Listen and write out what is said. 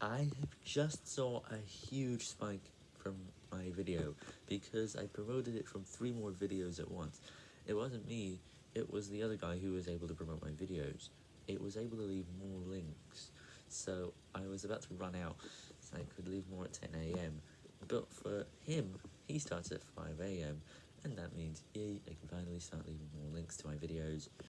I have just saw a huge spike from my video, because I promoted it from three more videos at once. It wasn't me, it was the other guy who was able to promote my videos. It was able to leave more links, so I was about to run out, so I could leave more at 10am, but for him, he starts at 5am, and that means, yay, I can finally start leaving more links to my videos.